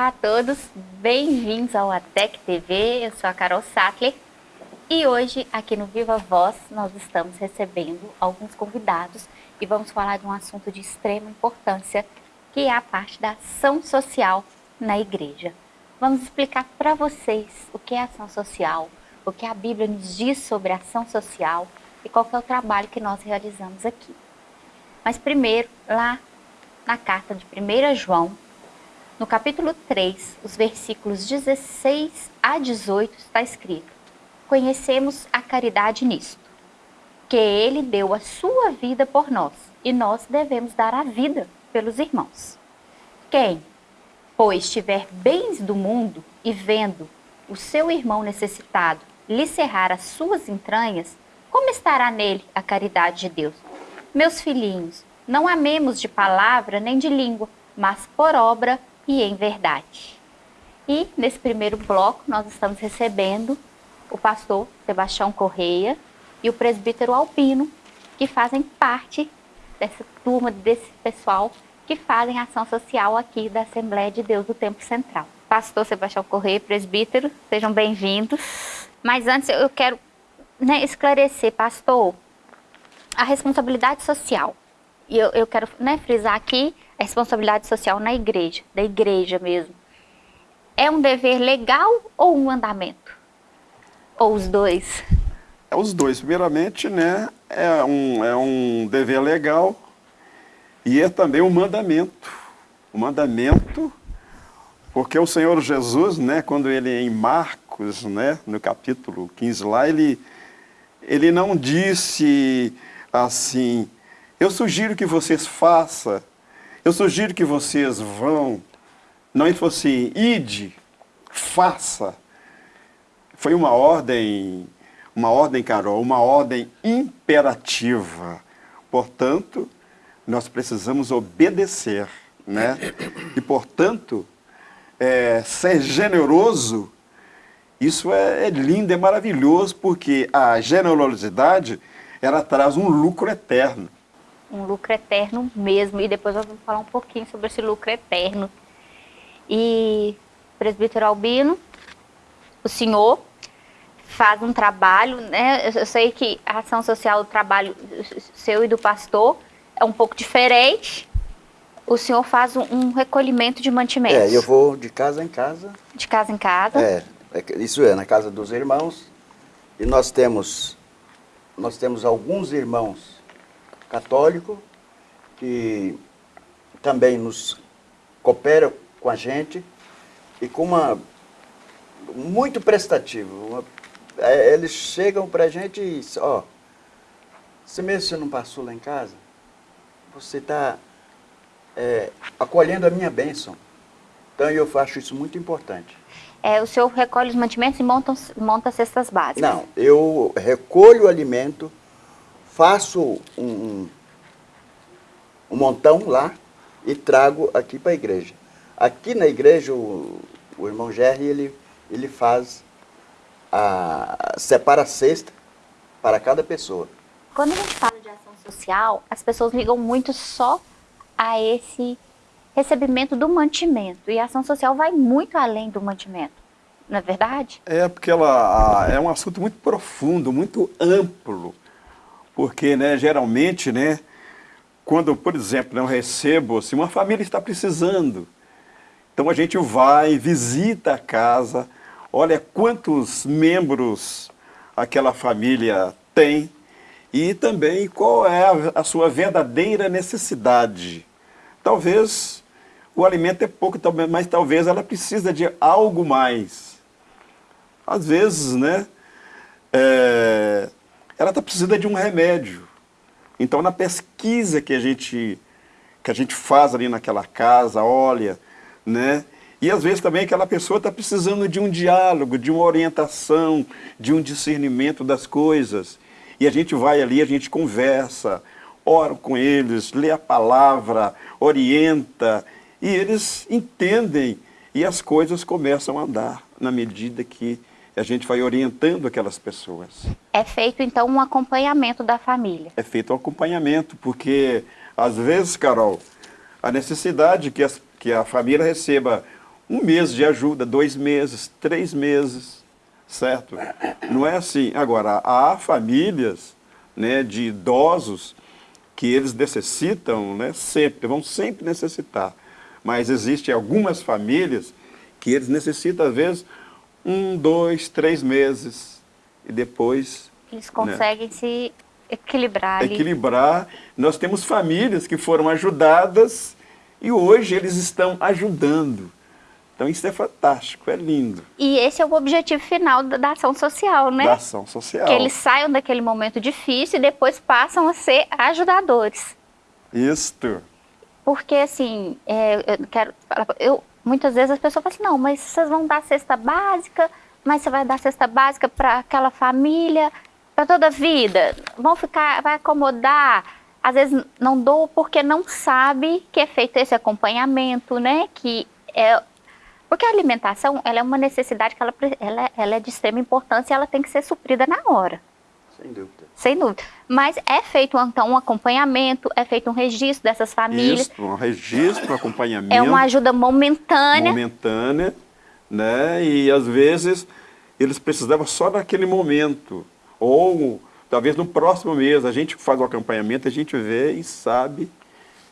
Olá a todos, bem-vindos ao ATEC TV, eu sou a Carol Sattler e hoje aqui no Viva Voz nós estamos recebendo alguns convidados e vamos falar de um assunto de extrema importância que é a parte da ação social na igreja. Vamos explicar para vocês o que é ação social, o que a Bíblia nos diz sobre ação social e qual é o trabalho que nós realizamos aqui. Mas primeiro, lá na carta de 1 João, no capítulo 3, os versículos 16 a 18, está escrito: Conhecemos a caridade nisto, que ele deu a sua vida por nós, e nós devemos dar a vida pelos irmãos. Quem, pois, tiver bens do mundo e vendo o seu irmão necessitado lhe cerrar as suas entranhas, como estará nele a caridade de Deus? Meus filhinhos, não amemos de palavra nem de língua, mas por obra e em verdade. E nesse primeiro bloco nós estamos recebendo o pastor Sebastião Correia e o presbítero Alpino, que fazem parte dessa turma, desse pessoal que fazem ação social aqui da Assembleia de Deus do Tempo Central. Pastor Sebastião Correia, presbítero, sejam bem-vindos. Mas antes eu quero né, esclarecer, pastor, a responsabilidade social. E eu, eu quero né, frisar aqui a responsabilidade social na igreja, da igreja mesmo, é um dever legal ou um mandamento? Ou os dois? É os dois. Primeiramente, né, é um, é um dever legal e é também um mandamento. O um mandamento, porque o Senhor Jesus, né, quando ele em Marcos, né, no capítulo 15 lá, ele, ele não disse assim, eu sugiro que vocês façam eu sugiro que vocês vão, não é fosse ide, faça. Foi uma ordem, uma ordem, Carol, uma ordem imperativa. Portanto, nós precisamos obedecer, né? E, portanto, é, ser generoso, isso é, é lindo, é maravilhoso, porque a generosidade, ela traz um lucro eterno um lucro eterno mesmo. E depois nós vamos falar um pouquinho sobre esse lucro eterno. E, presbítero Albino, o senhor faz um trabalho, né? Eu sei que a ação social, o trabalho seu e do pastor é um pouco diferente. O senhor faz um, um recolhimento de mantimentos. É, eu vou de casa em casa. De casa em casa. É, é isso é, na casa dos irmãos. E nós temos, nós temos alguns irmãos católico, que também nos coopera com a gente e com uma muito prestativo. Uma, é, eles chegam para a gente e ó, se mesmo você não passou lá em casa, você está é, acolhendo a minha bênção. Então eu acho isso muito importante. É, o senhor recolhe os mantimentos e monta, monta cestas básicas? Não, eu recolho o alimento, faço um, um montão lá e trago aqui para a igreja. Aqui na igreja, o, o irmão Jerry, ele, ele faz a, separa a cesta para cada pessoa. Quando a gente fala de ação social, as pessoas ligam muito só a esse recebimento do mantimento. E a ação social vai muito além do mantimento, não é verdade? É, porque ela é um assunto muito profundo, muito amplo porque né, geralmente, né, quando, por exemplo, eu recebo, se uma família está precisando, então a gente vai, visita a casa, olha quantos membros aquela família tem e também qual é a, a sua verdadeira necessidade. Talvez o alimento é pouco, mas talvez ela precisa de algo mais. Às vezes, né, é, ela está precisando de um remédio. Então, na pesquisa que a gente, que a gente faz ali naquela casa, olha, né? E às vezes também aquela pessoa está precisando de um diálogo, de uma orientação, de um discernimento das coisas. E a gente vai ali, a gente conversa, ora com eles, lê a palavra, orienta, e eles entendem e as coisas começam a andar na medida que a gente vai orientando aquelas pessoas. É feito, então, um acompanhamento da família? É feito um acompanhamento, porque, às vezes, Carol, a necessidade que, as, que a família receba um mês de ajuda, dois meses, três meses, certo? Não é assim. Agora, há famílias né, de idosos que eles necessitam né, sempre, vão sempre necessitar. Mas existem algumas famílias que eles necessitam, às vezes, um, dois, três meses. E depois... Eles conseguem né, se equilibrar ali. Equilibrar. Nós temos famílias que foram ajudadas e hoje eles estão ajudando. Então isso é fantástico, é lindo. E esse é o objetivo final da ação social, né? Da ação social. Que eles saiam daquele momento difícil e depois passam a ser ajudadores. Isto. Porque assim, é, eu quero, eu, muitas vezes as pessoas falam assim, não, mas vocês vão dar cesta básica, mas você vai dar cesta básica para aquela família, para toda a vida, vão ficar, vai acomodar. Às vezes não dou porque não sabe que é feito esse acompanhamento, né? Que é porque a alimentação ela é uma necessidade que ela, ela, ela é de extrema importância e ela tem que ser suprida na hora. Sem dúvida. Sem dúvida. Mas é feito, então, um acompanhamento, é feito um registro dessas famílias. Isso, um registro, um acompanhamento. É uma ajuda momentânea. Momentânea, né? E, às vezes, eles precisavam só naquele momento. Ou, talvez, no próximo mês, a gente faz o acompanhamento, a gente vê e sabe.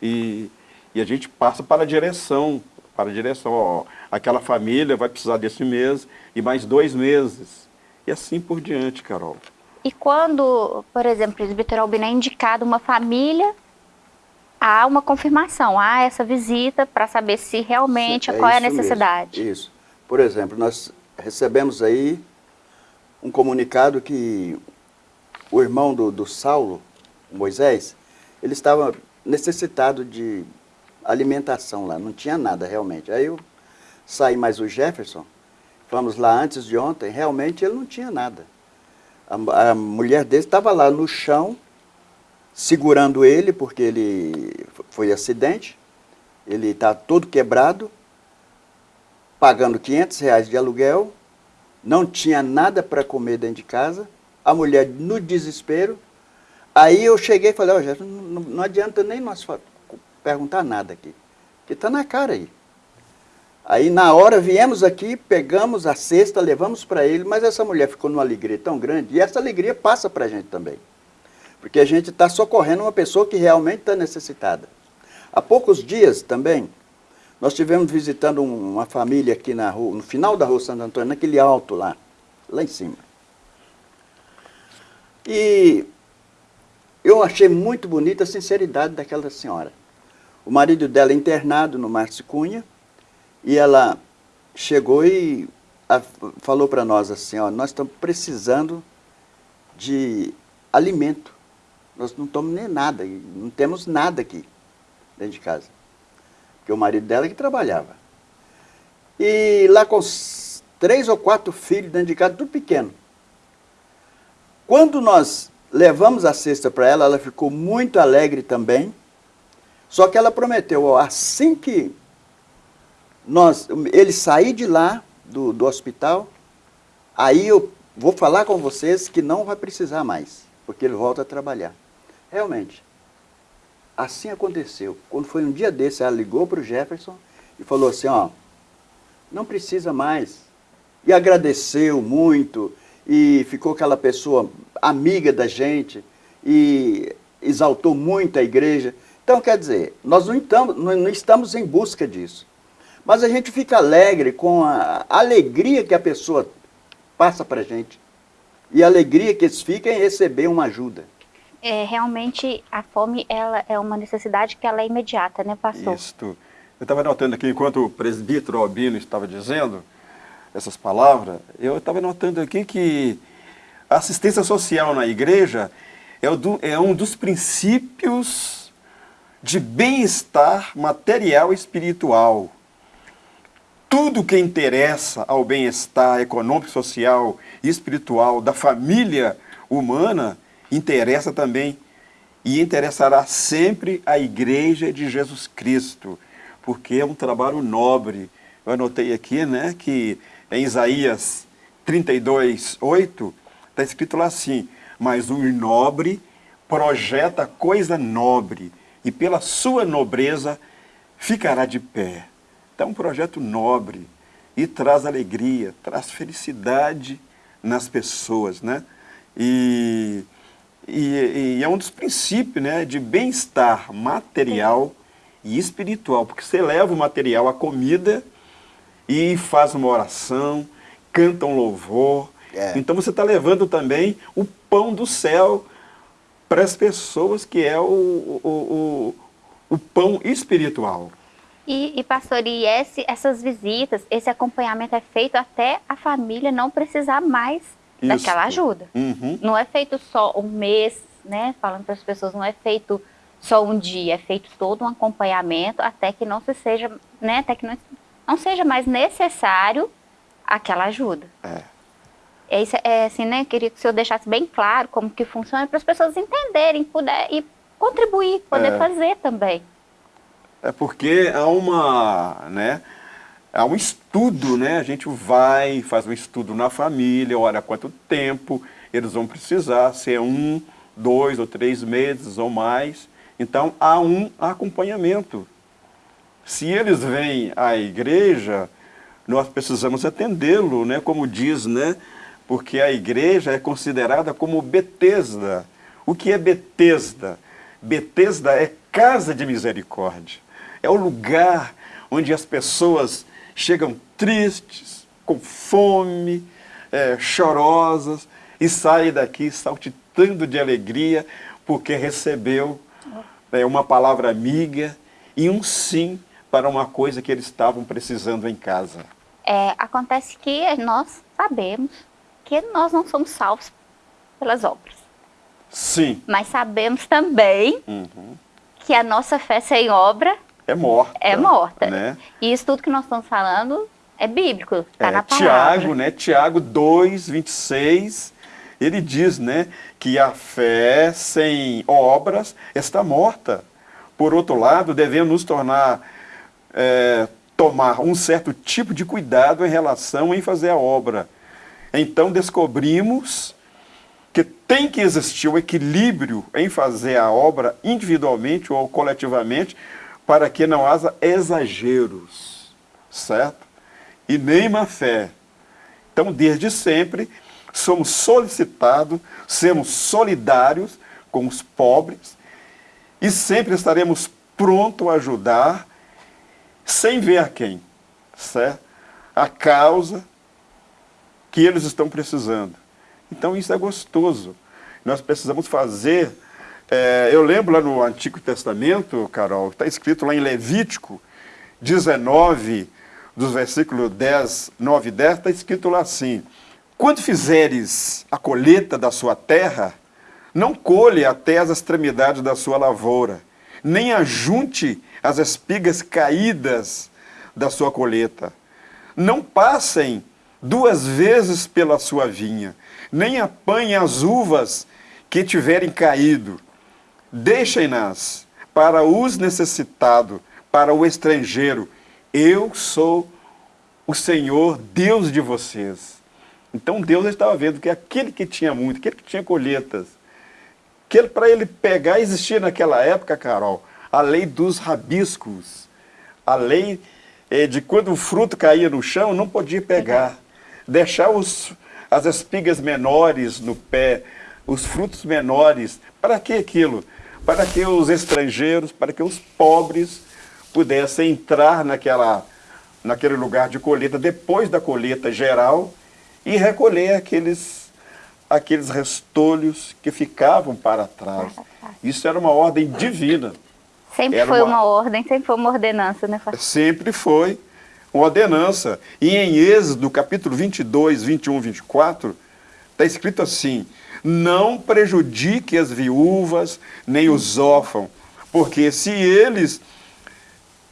E, e a gente passa para a direção, para a direção, ó, aquela família vai precisar desse mês e mais dois meses. E assim por diante, Carol. E quando, por exemplo, o presbítero Albino é indicado uma família, há uma confirmação, há essa visita para saber se realmente, é qual é a necessidade. Mesmo, isso. Por exemplo, nós recebemos aí um comunicado que o irmão do, do Saulo, Moisés, ele estava necessitado de alimentação lá, não tinha nada realmente. Aí eu saí mais o Jefferson, fomos lá antes de ontem, realmente ele não tinha nada. A, a mulher dele estava lá no chão, segurando ele, porque ele foi acidente, ele está todo quebrado, pagando 500 reais de aluguel, não tinha nada para comer dentro de casa, a mulher no desespero. Aí eu cheguei e falei, oh, Jefferson, não, não adianta nem nós perguntar nada aqui, que está na cara aí. Aí na hora viemos aqui, pegamos a cesta, levamos para ele, mas essa mulher ficou numa alegria tão grande, e essa alegria passa para a gente também. Porque a gente está socorrendo uma pessoa que realmente está necessitada. Há poucos dias também, nós estivemos visitando uma família aqui na rua, no final da rua Santo Antônio, naquele alto lá, lá em cima. E eu achei muito bonita a sinceridade daquela senhora. O marido dela é internado no Márcio Cunha, e ela chegou e a, falou para nós assim, ó, nós estamos precisando de alimento. Nós não tomamos nem nada, não temos nada aqui dentro de casa. Porque o marido dela que trabalhava. E lá com três ou quatro filhos dentro de casa, tudo pequeno. Quando nós levamos a cesta para ela, ela ficou muito alegre também. Só que ela prometeu, ó, assim que nós, ele sair de lá, do, do hospital, aí eu vou falar com vocês que não vai precisar mais, porque ele volta a trabalhar. Realmente, assim aconteceu. Quando foi um dia desse, ela ligou para o Jefferson e falou assim, ó, não precisa mais. E agradeceu muito, e ficou aquela pessoa amiga da gente, e exaltou muito a igreja. Então, quer dizer, nós não estamos, não estamos em busca disso. Mas a gente fica alegre com a alegria que a pessoa passa para a gente. E a alegria que eles ficam em receber uma ajuda. É, realmente a fome ela é uma necessidade que ela é imediata, né, pastor? Isso. Eu estava notando aqui, enquanto o presbítero Albino estava dizendo essas palavras, eu estava notando aqui que a assistência social na igreja é, do, é um dos princípios de bem-estar material e espiritual tudo que interessa ao bem-estar econômico, social e espiritual da família humana interessa também e interessará sempre a Igreja de Jesus Cristo, porque é um trabalho nobre. Eu anotei aqui né, que em Isaías 32, 8, está escrito lá assim, mas o nobre projeta coisa nobre, e pela sua nobreza ficará de pé. Então é um projeto nobre e traz alegria, traz felicidade nas pessoas, né? E, e, e é um dos princípios né, de bem-estar material e espiritual, porque você leva o material, a comida, e faz uma oração, canta um louvor. É. Então você está levando também o pão do céu para as pessoas, que é o, o, o, o pão espiritual. E, e, pastor, e esse, essas visitas, esse acompanhamento é feito até a família não precisar mais Isso. daquela ajuda. Uhum. Não é feito só um mês, né? Falando para as pessoas, não é feito só um dia, é feito todo um acompanhamento até que não se seja, né? Até que não, não seja mais necessário aquela ajuda. É. É, isso, é assim, né? Queria que o senhor deixasse bem claro como que funciona para as pessoas entenderem puder, e contribuir, poder é. fazer também. É porque há uma, né? Há um estudo, né? A gente vai, faz um estudo na família, olha quanto tempo eles vão precisar, se é um, dois ou três meses ou mais. Então, há um acompanhamento. Se eles vêm à igreja, nós precisamos atendê-lo, né? Como diz, né? porque a igreja é considerada como Betesda. O que é Betesda? Betesda é casa de misericórdia. É o lugar onde as pessoas chegam tristes, com fome, é, chorosas, e saem daqui saltitando de alegria, porque recebeu é, uma palavra amiga e um sim para uma coisa que eles estavam precisando em casa. É, acontece que nós sabemos porque nós não somos salvos pelas obras. Sim. Mas sabemos também uhum. que a nossa fé sem obra é morta. É morta. Né? E isso tudo que nós estamos falando é bíblico, está é, na palavra. Tiago, né? Tiago 2, 26, ele diz, né, que a fé sem obras está morta. Por outro lado, devemos nos tornar, é, tomar um certo tipo de cuidado em relação em fazer a obra então descobrimos que tem que existir o equilíbrio em fazer a obra individualmente ou coletivamente para que não haja exageros, certo? E nem má fé. Então, desde sempre, somos solicitados, sermos solidários com os pobres e sempre estaremos prontos a ajudar sem ver a quem, certo? A causa que eles estão precisando. Então isso é gostoso. Nós precisamos fazer... É, eu lembro lá no Antigo Testamento, Carol, está escrito lá em Levítico 19, dos versículos 10, 9 e 10, está escrito lá assim, Quando fizeres a colheita da sua terra, não colhe até as extremidades da sua lavoura, nem ajunte as espigas caídas da sua colheita. Não passem duas vezes pela sua vinha, nem apanhe as uvas que tiverem caído. Deixem-nas para os necessitados, para o estrangeiro. Eu sou o Senhor, Deus de vocês. Então Deus estava vendo que aquele que tinha muito, aquele que tinha colheitas, que para ele pegar, existia naquela época, Carol, a lei dos rabiscos, a lei eh, de quando o fruto caía no chão, não podia pegar deixar os, as espigas menores no pé, os frutos menores. Para que aquilo? Para que os estrangeiros, para que os pobres pudessem entrar naquela, naquele lugar de colheita, depois da colheita geral, e recolher aqueles, aqueles restolhos que ficavam para trás. Isso era uma ordem divina. Sempre era foi uma... uma ordem, sempre foi uma ordenança, né? Sempre foi uma ordenança. E em Êxodo, capítulo 22, 21, 24, está escrito assim, não prejudique as viúvas, nem os órfãos, porque se eles,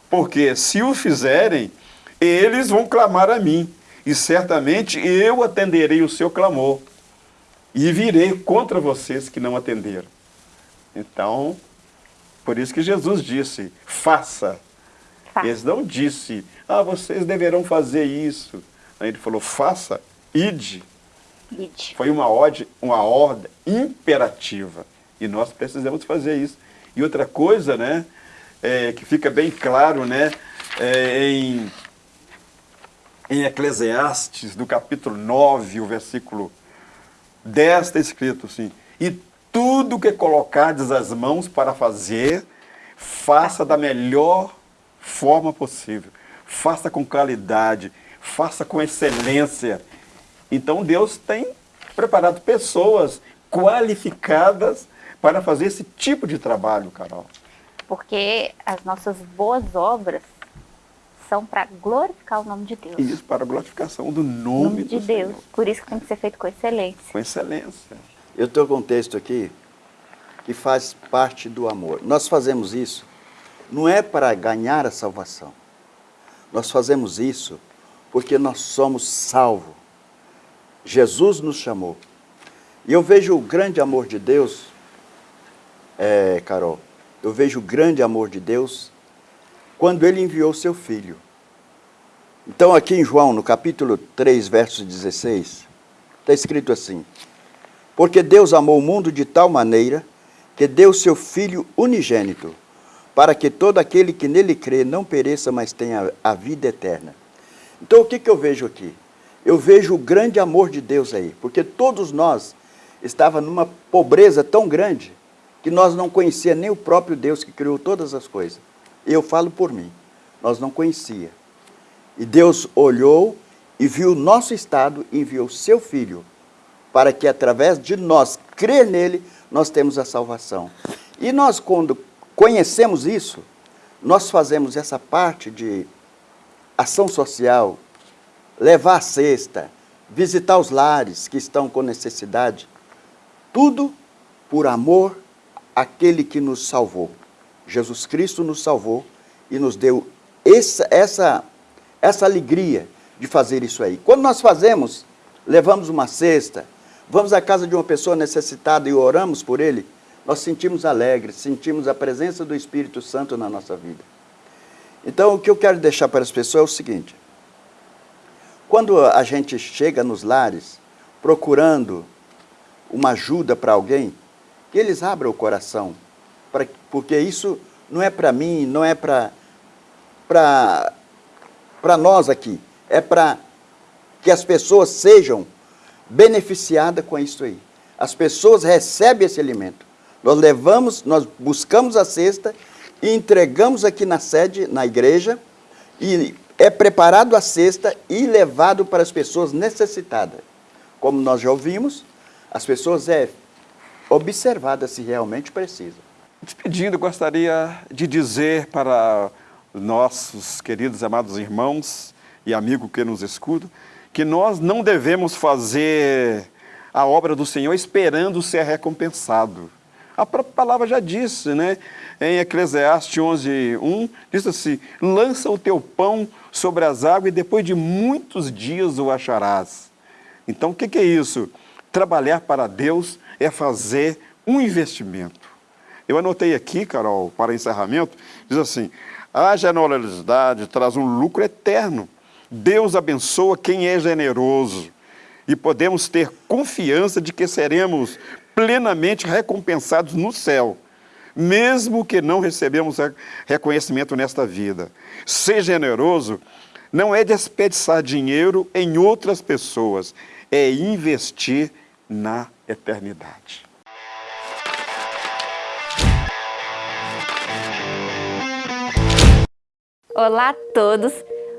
porque se o fizerem, eles vão clamar a mim, e certamente eu atenderei o seu clamor, e virei contra vocês que não atenderam. Então, por isso que Jesus disse, faça. faça. Eles não disse, ah, vocês deverão fazer isso. Ele falou, faça, ide. Foi uma ordem, uma ordem imperativa. E nós precisamos fazer isso. E outra coisa, né, é, que fica bem claro, né, é, em, em Eclesiastes, do capítulo 9, o versículo 10, está escrito assim, e tudo que colocardes as mãos para fazer, faça da melhor forma possível, faça com qualidade, faça com excelência. Então Deus tem preparado pessoas qualificadas para fazer esse tipo de trabalho, Carol. Porque as nossas boas obras são para glorificar o nome de Deus. Isso, para a glorificação do nome, nome de Deus. Senhor. Por isso que tem que ser feito com excelência. Com excelência. Eu estou com um texto aqui que faz parte do amor. Nós fazemos isso não é para ganhar a salvação. Nós fazemos isso porque nós somos salvos. Jesus nos chamou. E eu vejo o grande amor de Deus, é, Carol, eu vejo o grande amor de Deus quando Ele enviou seu Filho. Então aqui em João, no capítulo 3, verso 16, está escrito assim, Porque Deus amou o mundo de tal maneira que deu seu Filho unigênito, para que todo aquele que nele crê não pereça, mas tenha a vida eterna. Então o que, que eu vejo aqui? Eu vejo o grande amor de Deus aí, porque todos nós estava numa pobreza tão grande que nós não conhecia nem o próprio Deus que criou todas as coisas. Eu falo por mim, nós não conhecia. E Deus olhou e viu o nosso estado e enviou seu Filho, para que através de nós, crer nele, nós temos a salvação. E nós, quando conhecemos isso, nós fazemos essa parte de ação social, levar a cesta, visitar os lares que estão com necessidade, tudo por amor àquele que nos salvou. Jesus Cristo nos salvou e nos deu essa, essa, essa alegria de fazer isso aí. Quando nós fazemos, levamos uma cesta, vamos à casa de uma pessoa necessitada e oramos por ele, nós sentimos alegres, sentimos a presença do Espírito Santo na nossa vida. Então, o que eu quero deixar para as pessoas é o seguinte: quando a gente chega nos lares procurando uma ajuda para alguém, que eles abram o coração, pra, porque isso não é para mim, não é para nós aqui, é para que as pessoas sejam beneficiadas com isso aí. As pessoas recebem esse alimento. Nós levamos, nós buscamos a cesta e entregamos aqui na sede, na igreja, e é preparado a cesta e levado para as pessoas necessitadas. Como nós já ouvimos, as pessoas é observada se realmente precisa. Despedindo, gostaria de dizer para nossos queridos amados irmãos e amigos que nos escutam, que nós não devemos fazer a obra do Senhor esperando ser recompensado. A própria palavra já disse, né? Em Eclesiastes 11, 1, diz assim, lança o teu pão sobre as águas e depois de muitos dias o acharás. Então, o que, é isso? Trabalhar para Deus é fazer um investimento. Eu anotei aqui, Carol, para encerramento, diz assim, a generosidade traz um lucro eterno. Deus abençoa quem é generoso e podemos ter confiança de que seremos plenamente recompensados no céu, mesmo que não recebemos reconhecimento nesta vida. Ser generoso não é desperdiçar dinheiro em outras pessoas, é investir na eternidade. Olá a todos!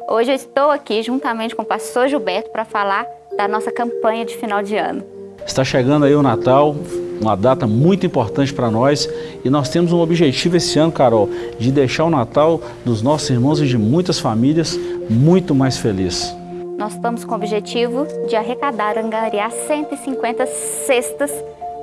Hoje eu estou aqui juntamente com o pastor Gilberto para falar da nossa campanha de final de ano. Está chegando aí o Natal, uma data muito importante para nós e nós temos um objetivo esse ano, Carol, de deixar o Natal dos nossos irmãos e de muitas famílias muito mais feliz. Nós estamos com o objetivo de arrecadar, angariar 150 cestas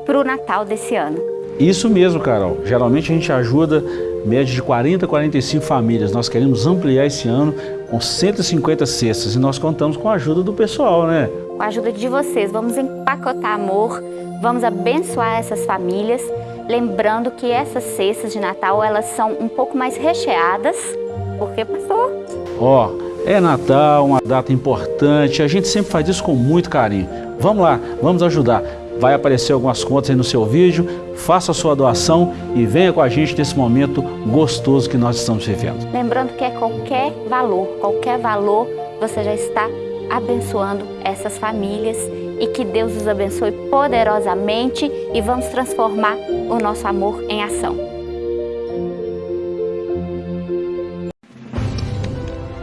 para o Natal desse ano. Isso mesmo, Carol. Geralmente a gente ajuda média de 40 a 45 famílias. Nós queremos ampliar esse ano com 150 cestas e nós contamos com a ajuda do pessoal, né? Com a ajuda de vocês, vamos empacotar amor, vamos abençoar essas famílias, lembrando que essas cestas de Natal, elas são um pouco mais recheadas, porque, pastor? Ó, oh, é Natal, uma data importante, a gente sempre faz isso com muito carinho. Vamos lá, vamos ajudar. Vai aparecer algumas contas aí no seu vídeo, faça a sua doação e venha com a gente nesse momento gostoso que nós estamos vivendo. Lembrando que é qualquer valor, qualquer valor você já está abençoando essas famílias e que Deus os abençoe poderosamente e vamos transformar o nosso amor em ação.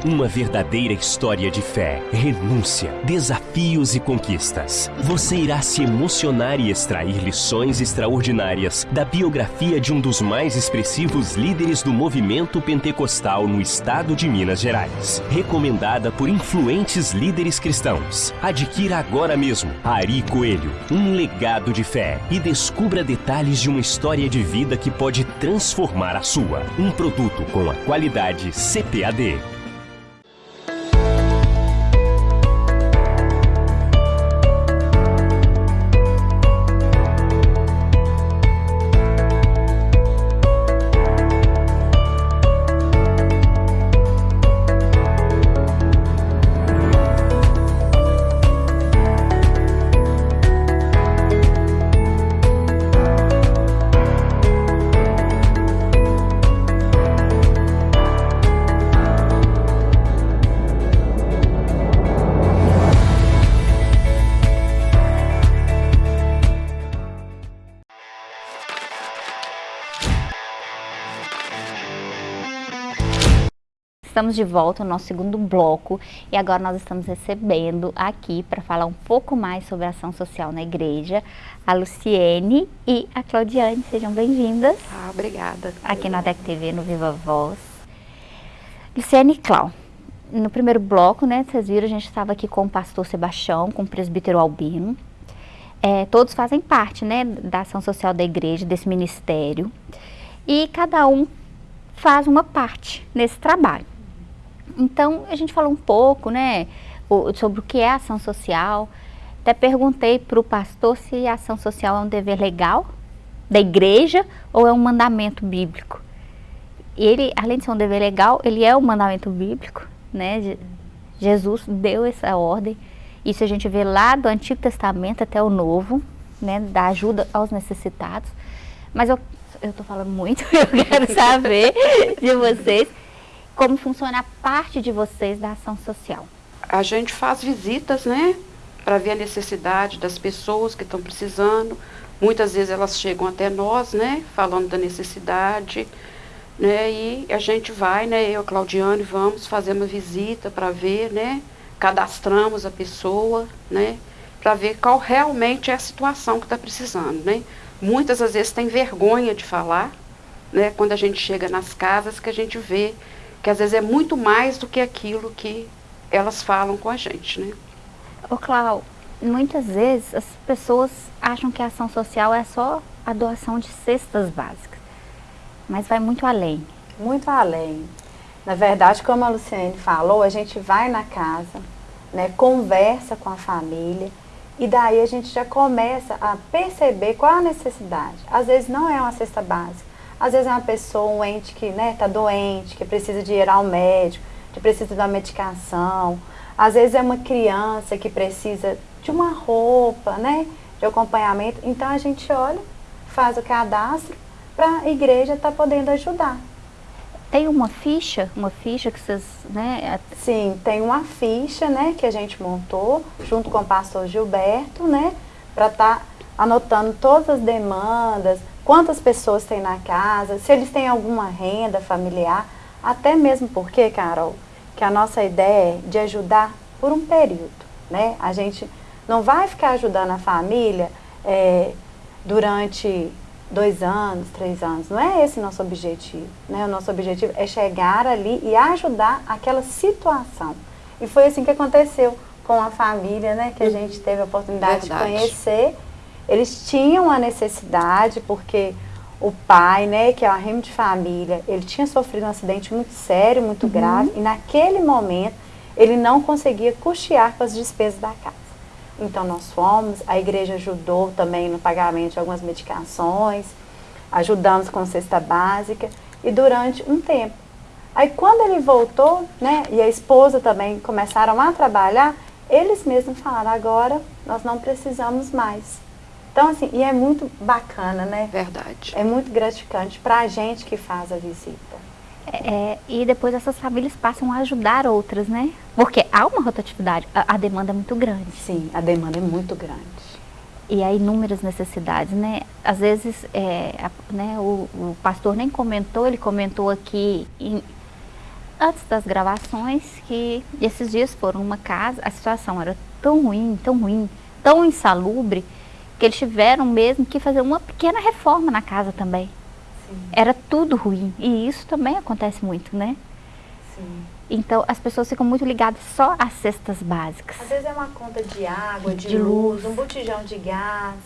Uma verdadeira história de fé, renúncia, desafios e conquistas. Você irá se emocionar e extrair lições extraordinárias da biografia de um dos mais expressivos líderes do movimento pentecostal no estado de Minas Gerais. Recomendada por influentes líderes cristãos. Adquira agora mesmo Ari Coelho, um legado de fé e descubra detalhes de uma história de vida que pode transformar a sua. Um produto com a qualidade CPAD. Estamos de volta no nosso segundo bloco e agora nós estamos recebendo aqui para falar um pouco mais sobre a ação social na igreja a Luciene e a Claudiane. Sejam bem-vindas. Ah, obrigada. Aqui na DEC TV, no Viva Voz. Luciene e Clau, no primeiro bloco, né, vocês viram, a gente estava aqui com o pastor Sebastião, com o presbítero Albino. É, todos fazem parte, né, da ação social da igreja, desse ministério. E cada um faz uma parte nesse trabalho. Então, a gente falou um pouco, né, sobre o que é ação social. Até perguntei para o pastor se a ação social é um dever legal da igreja ou é um mandamento bíblico. Ele, além de ser um dever legal, ele é um mandamento bíblico, né? Jesus deu essa ordem. Isso a gente vê lá do Antigo Testamento até o Novo, né, da ajuda aos necessitados. Mas eu estou falando muito, eu quero saber de vocês como funciona a parte de vocês da ação social? A gente faz visitas, né? Para ver a necessidade das pessoas que estão precisando. Muitas vezes elas chegam até nós, né? Falando da necessidade. Né, e a gente vai, né, eu, Claudiane, vamos fazer uma visita para ver, né, cadastramos a pessoa, né, para ver qual realmente é a situação que está precisando, né. Muitas às vezes tem vergonha de falar, né, quando a gente chega nas casas que a gente vê que às vezes é muito mais do que aquilo que elas falam com a gente, né? Ô Clau, muitas vezes as pessoas acham que a ação social é só a doação de cestas básicas, mas vai muito além. Muito além. Na verdade, como a Luciane falou, a gente vai na casa, né, conversa com a família, e daí a gente já começa a perceber qual a necessidade. Às vezes não é uma cesta básica, às vezes é uma pessoa, um ente que está né, tá doente, que precisa de ir ao médico, que precisa de uma medicação. Às vezes é uma criança que precisa de uma roupa, né, de acompanhamento. Então a gente olha, faz o cadastro para a igreja estar tá podendo ajudar. Tem uma ficha, uma ficha que vocês, né? Sim, tem uma ficha, né, que a gente montou junto com o pastor Gilberto, né, para estar tá anotando todas as demandas, quantas pessoas tem na casa, se eles têm alguma renda familiar, até mesmo porque, Carol, que a nossa ideia é de ajudar por um período, né? A gente não vai ficar ajudando a família é, durante dois anos, três anos, não é esse nosso objetivo, né? O nosso objetivo é chegar ali e ajudar aquela situação. E foi assim que aconteceu com a família, né? Que a gente teve a oportunidade Verdade. de conhecer eles tinham a necessidade, porque o pai, né, que é o arrimo de família, ele tinha sofrido um acidente muito sério, muito uhum. grave, e naquele momento ele não conseguia custear com as despesas da casa. Então nós fomos, a igreja ajudou também no pagamento de algumas medicações, ajudamos com cesta básica, e durante um tempo. Aí quando ele voltou, né, e a esposa também começaram a trabalhar, eles mesmos falaram, agora nós não precisamos mais Então, assim, e é muito bacana, né? Verdade. É muito gratificante para a gente que faz a visita. É, e depois essas famílias passam a ajudar outras, né? Porque há uma rotatividade, a, a demanda é muito grande. Sim, a demanda é muito grande. E há inúmeras necessidades, né? Às vezes, é, a, né, o, o, pastor nem comentou, ele comentou aqui em, antes das gravações que esses dias foram numa casa, a situação era tão ruim, tão ruim, tão insalubre, que eles tiveram mesmo que fazer uma pequena reforma na casa também. Sim. Era tudo ruim. E isso também acontece muito, né? Sim. Então, as pessoas ficam muito ligadas só às cestas básicas. Às vezes é uma conta de água, de, de luz, luz, um botijão de gás,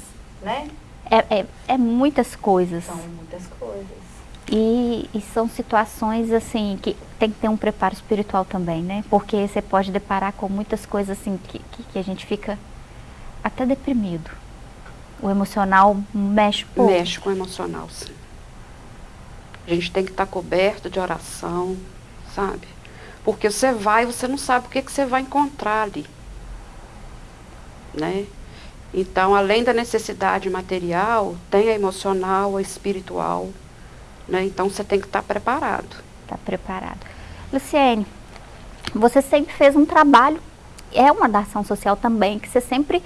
né? É, é, é, muitas coisas. São muitas coisas. E, e, são situações, assim, que tem que ter um preparo espiritual também, né? Porque você pode deparar com muitas coisas, assim, que, que, que a gente fica até deprimido. O emocional mexe pouco. Mexe com o emocional, sim. A gente tem que estar coberto de oração, sabe? Porque você vai e você não sabe o que, que você vai encontrar ali. Né? Então, além da necessidade material, tem a emocional, a espiritual. Né? Então, você tem que estar preparado. Está preparado. Luciene, você sempre fez um trabalho, é uma da ação social também, que você sempre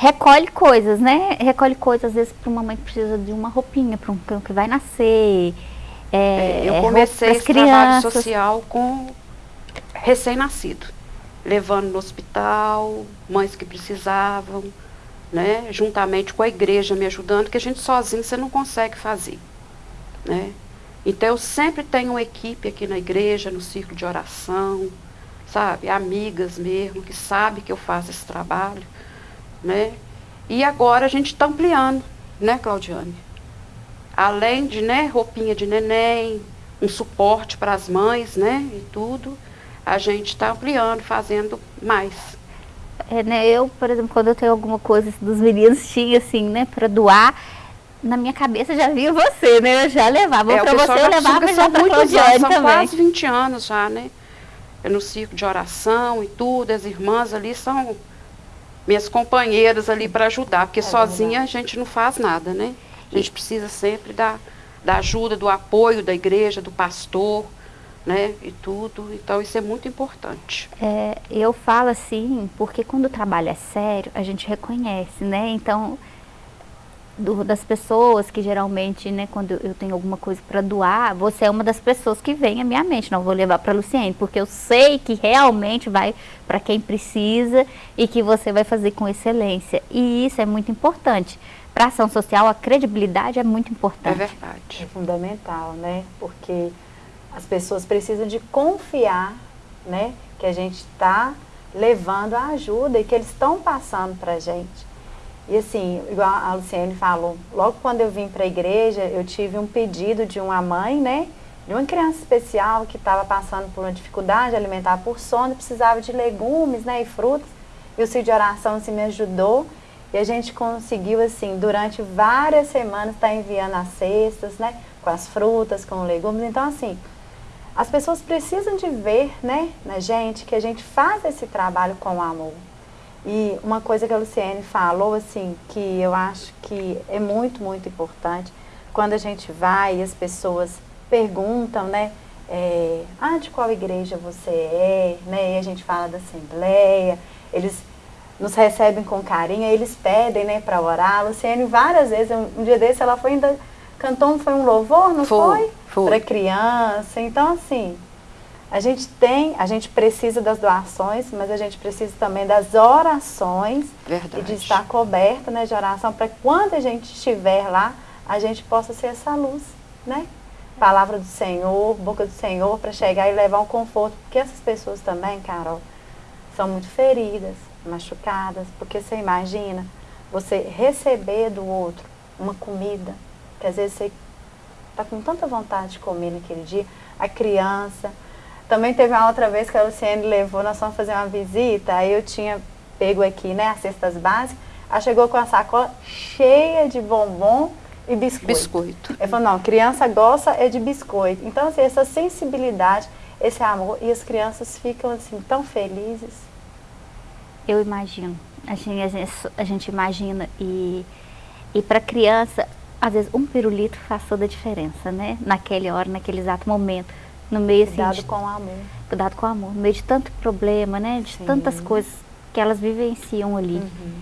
recolhe coisas, né? Recolhe coisas, às vezes, para uma mãe que precisa de uma roupinha, para um cão que vai nascer. É, eu comecei esse crianças. trabalho social com recém-nascido, levando no hospital, mães que precisavam, né? Juntamente com a igreja me ajudando, que a gente sozinho você não consegue fazer, né? Então eu sempre tenho uma equipe aqui na igreja, no círculo de oração, sabe? Amigas mesmo, que sabem que eu faço esse trabalho né? E agora a gente está ampliando, né, Claudiane? Além de, né, roupinha de neném, um suporte para as mães, né, e tudo, a gente está ampliando, fazendo mais. É, né, eu, por exemplo, quando eu tenho alguma coisa dos meninos, tinha assim, né, para doar, na minha cabeça já via você, né, eu já levava. É, para você eu levava já para Claudiane são também. quase 20 anos já, né? no círculo de oração e tudo, as irmãs ali são minhas companheiras ali para ajudar, porque é sozinha a gente não faz nada, né? A gente precisa sempre da, da ajuda, do apoio da igreja, do pastor, né? E tudo. Então isso é muito importante. É, eu falo assim, porque quando o trabalho é sério, a gente reconhece, né? Então do, das pessoas que geralmente, né, quando eu tenho alguma coisa para doar, você é uma das pessoas que vem à minha mente. Não vou levar para Luciene, porque eu sei que realmente vai para quem precisa e que você vai fazer com excelência. E isso é muito importante. Para ação social, a credibilidade é muito importante. É verdade. É fundamental, né? Porque as pessoas precisam de confiar, né, que a gente está levando a ajuda e que eles estão passando para a gente. E assim, igual a Luciene falou, logo quando eu vim para a igreja, eu tive um pedido de uma mãe, né? De uma criança especial que estava passando por uma dificuldade alimentar por sono, precisava de legumes, né? E frutas. E o Cid de Oração assim, me ajudou. E a gente conseguiu, assim, durante várias semanas, estar tá enviando as cestas, né? Com as frutas, com legumes. Então, assim, as pessoas precisam de ver, né, na gente, que a gente faz esse trabalho com amor. E uma coisa que a Luciene falou, assim, que eu acho que é muito, muito importante, quando a gente vai e as pessoas perguntam, né, é, ah, de qual igreja você é, né, e a gente fala da Assembleia, eles nos recebem com carinho, eles pedem, né, para orar. A Luciene várias vezes, um, um, dia desse ela foi ainda, cantou, foi um louvor, não foi? Foi. foi. Para criança, então assim, a gente tem, a gente precisa das doações, mas a gente precisa também das orações Verdade. e de estar coberta né, de oração para quando a gente estiver lá, a gente possa ser essa luz, né? Palavra do Senhor, boca do Senhor, para chegar e levar um conforto. Porque essas pessoas também, Carol, são muito feridas, machucadas, porque você imagina você receber do outro uma comida, que às vezes você está com tanta vontade de comer naquele dia, a criança, também teve uma outra vez que a Luciene levou, nós fomos fazer uma visita, aí eu tinha pego aqui, né, as cestas básicas, ela chegou com a sacola cheia de bombom e biscoito. Biscoito. Ele falou, não, criança gosta é de biscoito. Então, assim, essa sensibilidade, esse amor, e as crianças ficam, assim, tão felizes. Eu imagino. Assim, a, gente, a gente imagina e, e para criança, às vezes um pirulito faz toda a diferença, né? Naquele hora, naquele exato momento. No meio assim, Cuidado de, com o amor. cuidado com o amor, no meio de tanto problema, né? De Sim. tantas coisas que elas vivenciam ali. Uhum.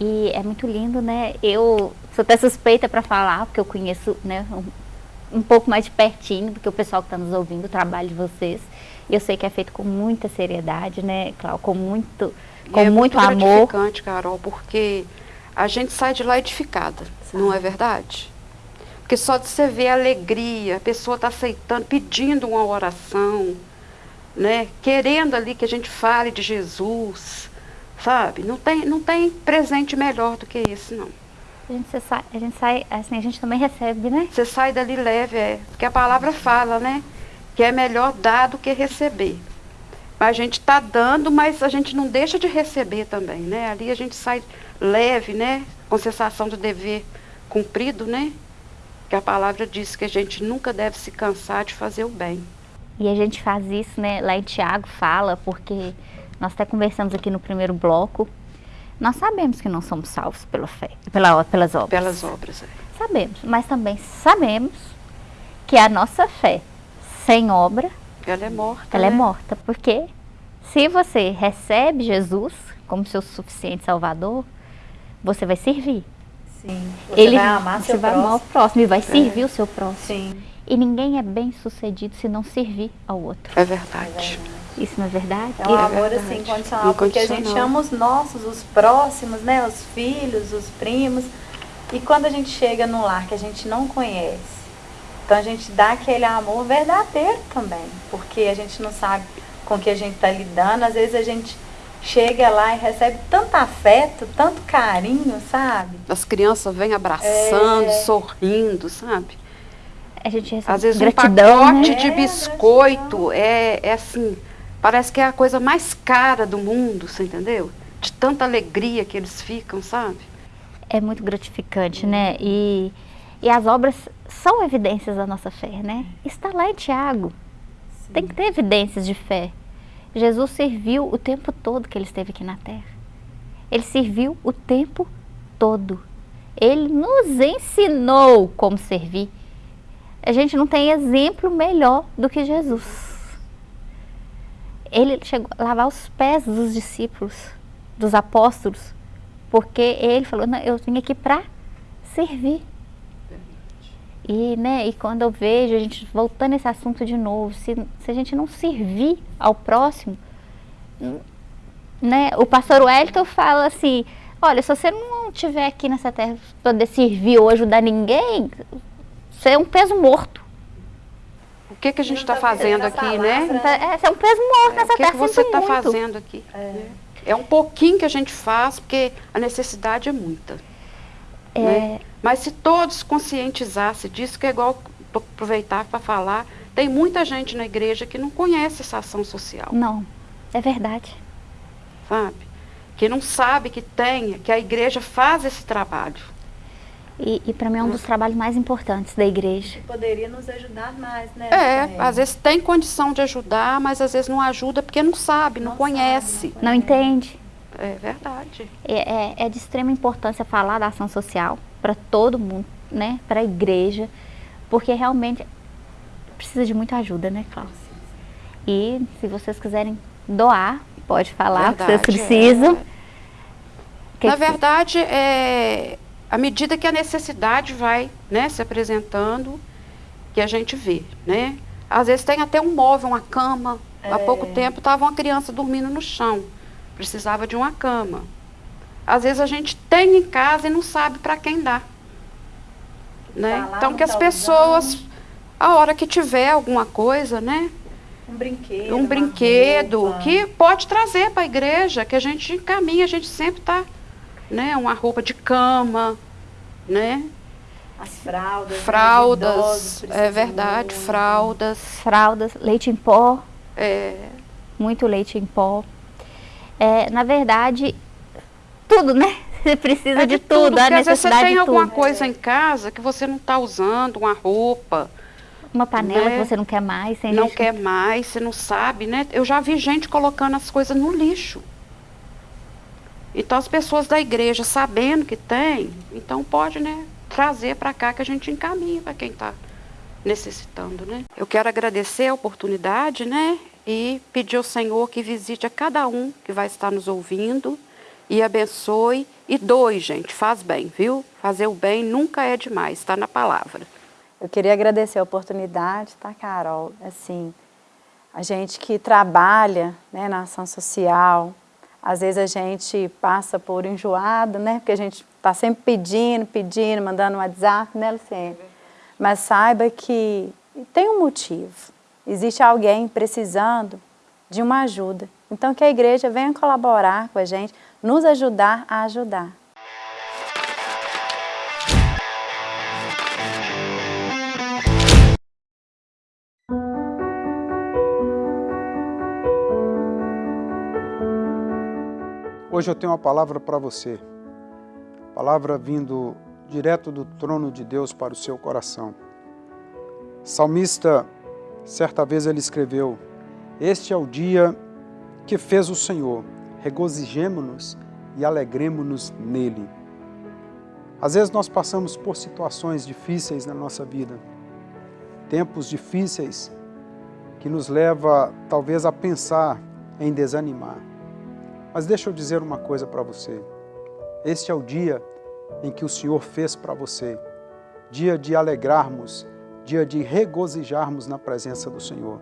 E é muito lindo, né? Eu sou até suspeita para falar, porque eu conheço né, um, um pouco mais de pertinho do que o pessoal que está nos ouvindo, o trabalho de vocês. E eu sei que é feito com muita seriedade, né, Cláudia? Com muito, com é muito, muito amor. gratificante, Carol, porque a gente sai de lá edificada, não é verdade? Porque só de você ver a alegria, a pessoa está aceitando, pedindo uma oração, né? Querendo ali que a gente fale de Jesus, sabe? Não tem, não tem presente melhor do que esse, não. A gente, sai, a gente sai, assim, a gente também recebe, né? Você sai dali leve, é. Porque a palavra fala, né? Que é melhor dar do que receber. Mas a gente está dando, mas a gente não deixa de receber também, né? Ali a gente sai leve, né? Com sensação de dever cumprido, né? Que a palavra diz que a gente nunca deve se cansar de fazer o bem. E a gente faz isso, né? Lá em Tiago fala, porque nós até conversamos aqui no primeiro bloco. Nós sabemos que não somos salvos pela fé, pela, pelas obras. Pelas obras. é. Sabemos, mas também sabemos que a nossa fé sem obra, Ela é morta. ela é né? morta. Porque se você recebe Jesus como seu suficiente salvador, você vai servir. Sim. Você Ele vai amar você seu vai amar o próximo. próximo e vai servir o seu próximo. Sim. E ninguém é bem sucedido se não servir ao outro. É verdade. Isso não é verdade? É um É amor verdade. assim incondicional, porque a gente ama os nossos, os próximos, né? Os filhos, os primos. E quando a gente chega num lar que a gente não conhece, então a gente dá aquele amor verdadeiro também, porque a gente não sabe com que a gente está lidando. Às vezes a gente chega lá e recebe tanto afeto, tanto carinho, sabe? As crianças vêm abraçando, É. sorrindo, sabe? A gente recebe Às vezes gratidão, um pacote né? de É, biscoito é, é assim, parece que é a coisa mais cara do mundo, você entendeu? De tanta alegria que eles ficam, sabe? É muito gratificante, né? E, e as obras são evidências da nossa fé, né? Está lá em Tiago. Tem que ter evidências de fé. Jesus serviu o tempo todo que ele esteve aqui na terra. Ele serviu o tempo todo. Ele nos ensinou como servir. A gente não tem exemplo melhor do que Jesus. Ele chegou a lavar os pés dos discípulos, dos apóstolos, porque ele falou, eu vim aqui para servir. E, né, e quando eu vejo, a gente voltando esse assunto de novo, se, se a gente não servir ao próximo, né, o pastor Wellington fala assim, olha, se você não estiver aqui nessa terra para poder servir ou ajudar ninguém, você é um peso morto. O que, que a gente está tá fazendo aqui, né? palavra. Tá- É, você é um peso morto É, nessa o que, terra, que você está fazendo aqui? É um pouquinho que a gente faz, porque a necessidade é muita. É, né? Mas se todos conscientizassem disso, que é igual aproveitar para falar, tem muita gente na igreja que não conhece essa ação social, Não, é verdade. sabe? Que não sabe que tem, que a igreja faz esse trabalho. E, e para mim é um dos trabalhos mais importantes da igreja. Poderia nos ajudar mais, né? É, às vezes tem condição de ajudar, mas às vezes não ajuda porque não sabe, não, Não conhece. Não entende? É verdade. É, é- é de extrema importância falar da ação social para todo mundo, né? Para a igreja, porque realmente precisa de muita ajuda, né, Cláudia? E se vocês quiserem doar, pode falar o que vocês Verdade, precisam. é. Que Na que- verdade, é, à medida que a necessidade vai né, se apresentando, que a gente vê, né? Às vezes tem até um móvel, uma cama. Há pouco tempo estava uma criança dormindo no chão, precisava de uma cama. Às vezes a gente tem em casa e não sabe para quem dar. Né? Tá então que as pessoas, a hora que tiver alguma coisa, né? Um brinquedo. um brinquedo roupa. que pode trazer para a igreja, que a gente encaminha, a gente sempre está, né, uma roupa de cama, né, As fraldas. né, fraldas, idosos é verdade, fraldas, fraldas, leite em pó, é, muito leite em pó. É, na verdade, tudo, né? Você precisa é de, tudo, a porque às vezes você necessidade tem de alguma tudo. coisa em casa que você não está usando, uma roupa, Uma panela né? que você não quer mais, não gente quer mais, você não sabe, né? Eu já vi gente colocando as coisas no lixo. Então as pessoas da igreja sabendo que tem, então pode, né, trazer para cá que a gente encaminha para quem está necessitando, né? Eu quero agradecer a oportunidade, né, e pedir ao Senhor que visite a cada um que vai estar nos ouvindo e abençoe e doe, gente, faz bem, viu? Fazer o bem nunca é demais, está na palavra. Eu queria agradecer a oportunidade, tá, Carol? Assim, a gente que trabalha né, na ação social, às vezes a gente passa por enjoado, né? Porque a gente está sempre pedindo, pedindo, mandando um WhatsApp, né, Luciene? Mas saiba que tem um motivo. Existe alguém precisando de uma ajuda. Então que a igreja venha colaborar com a gente, nos ajudar a ajudar. Hoje eu tenho uma palavra para você. Palavra vindo direto do trono de Deus para o seu coração. Salmista, certa vez ele escreveu, Este é o dia que fez o Senhor, regozijemo-nos e alegremos-nos nele. Às vezes nós passamos por situações difíceis na nossa vida, tempos difíceis que nos leva talvez a pensar em desanimar. Mas deixa eu dizer uma coisa para você. Este é o dia em que o Senhor fez para você. Dia de alegrarmos, dia de regozijarmos na presença do Senhor.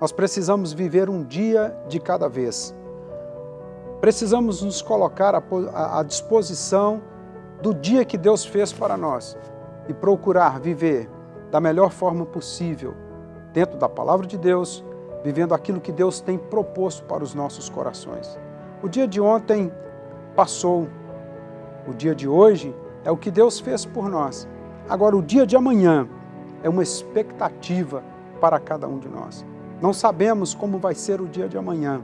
Nós precisamos viver um dia de cada vez. Precisamos nos colocar à disposição do dia que Deus fez para nós e procurar viver da melhor forma possível, dentro da Palavra de Deus, vivendo aquilo que Deus tem proposto para os nossos corações. O dia de ontem passou, o dia de hoje é o que Deus fez por nós. Agora, o dia de amanhã é uma expectativa para cada um de nós. Não sabemos como vai ser o dia de amanhã,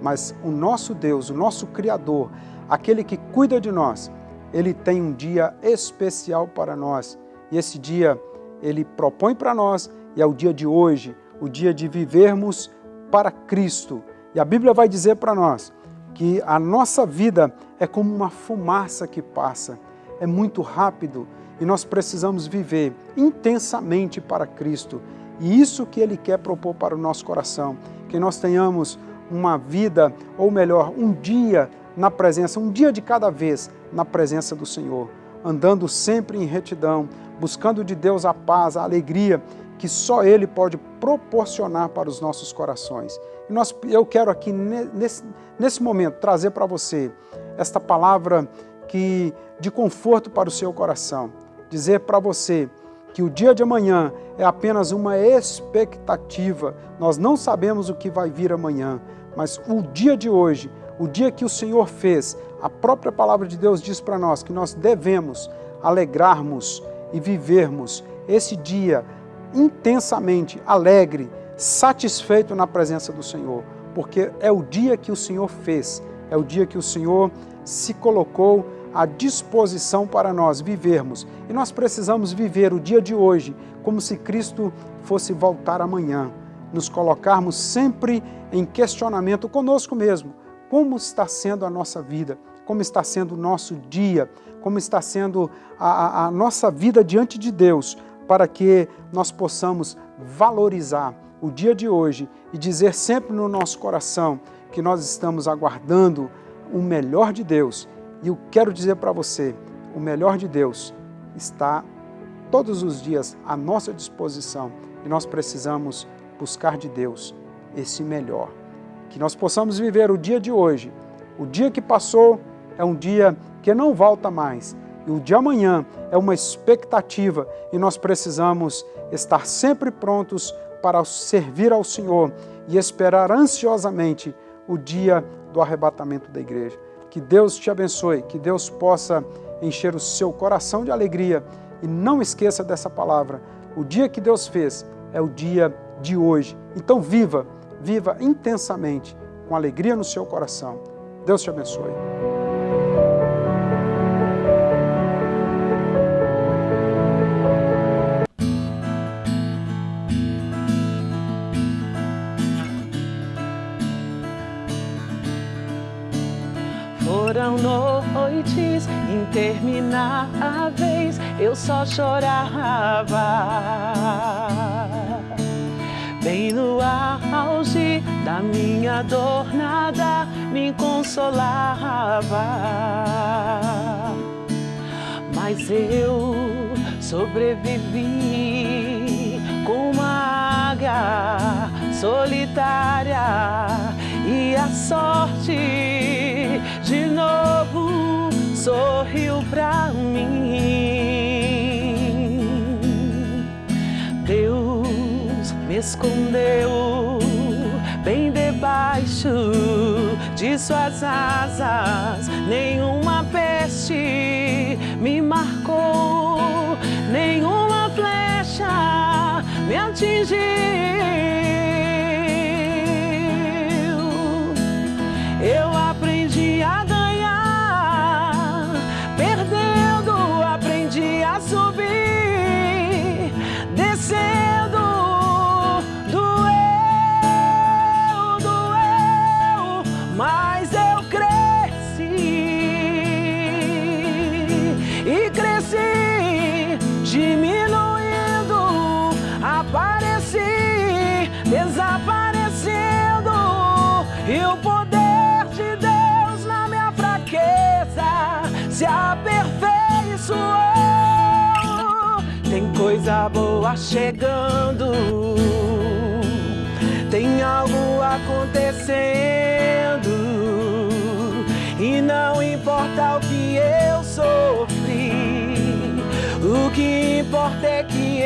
mas o nosso Deus, o nosso Criador, aquele que cuida de nós, ele tem um dia especial para nós. E esse dia ele propõe para nós e é o dia de hoje, o dia de vivermos para Cristo. E a Bíblia vai dizer para nós que a nossa vida é como uma fumaça que passa, é muito rápido e nós precisamos viver intensamente para Cristo. E isso que Ele quer propor para o nosso coração, que nós tenhamos uma vida, ou melhor, um dia na presença, um dia de cada vez na presença do Senhor, andando sempre em retidão, buscando de Deus a paz, a alegria que só Ele pode proporcionar para os nossos corações. E nós, eu quero aqui, nesse, nesse momento, trazer para você esta palavra que, de conforto para o seu coração. Dizer para você que o dia de amanhã é apenas uma expectativa. Nós não sabemos o que vai vir amanhã, mas o dia de hoje, o dia que o Senhor fez, a própria palavra de Deus diz para nós que nós devemos alegrarmos e vivermos esse dia intensamente alegre, satisfeito na presença do Senhor, porque é o dia que o Senhor fez, é o dia que o Senhor se colocou à disposição para nós vivermos. E nós precisamos viver o dia de hoje como se Cristo fosse voltar amanhã, nos colocarmos sempre em questionamento conosco mesmo. Como está sendo a nossa vida? Como está sendo o nosso dia? Como está sendo a, a, a nossa vida diante de Deus? para que nós possamos valorizar o dia de hoje e dizer sempre no nosso coração que nós estamos aguardando o melhor de Deus. E eu quero dizer para você, o melhor de Deus está todos os dias à nossa disposição e nós precisamos buscar de Deus esse melhor. Que nós possamos viver o dia de hoje. O dia que passou é um dia que não volta mais, e o de amanhã é uma expectativa e nós precisamos estar sempre prontos para servir ao Senhor e esperar ansiosamente o dia do arrebatamento da igreja. Que Deus te abençoe, que Deus possa encher o seu coração de alegria e não esqueça dessa palavra. O dia que Deus fez é o dia de hoje. Então viva, viva intensamente, com alegria no seu coração. Deus te abençoe. Foram noites intermináveis, eu só chorava. Bem no auge da minha dor, nada me consolava. Mas eu sobrevivi com uma águia solitária e a sorte de novo sorriu pra mim. Deus me escondeu bem debaixo de suas asas. Nenhuma peste me marcou, nenhuma flecha me atingiu. Coisa boa chegando, tem algo acontecendo. E não importa o que eu sofri, o que importa é que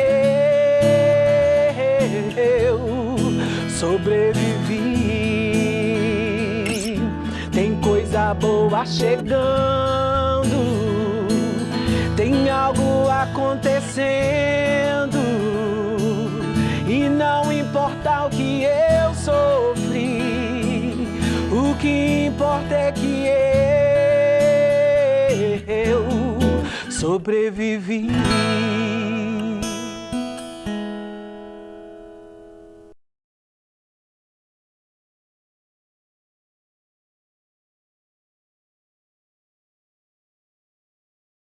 eu sobrevivi. Tem coisa boa chegando, tem algo acontecendo. E não importa o que eu sofri, o que importa é que eu sobrevivi.